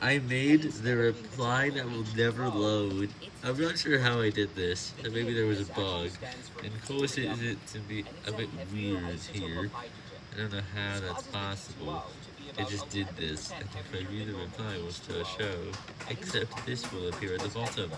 I made the reply that will never load. I'm not sure how I did this, and maybe there was a bug, and cause it to be a bit weird here. I don't know how that's possible. It just did this, and if I view the reply was to a show, except this will appear at the bottom.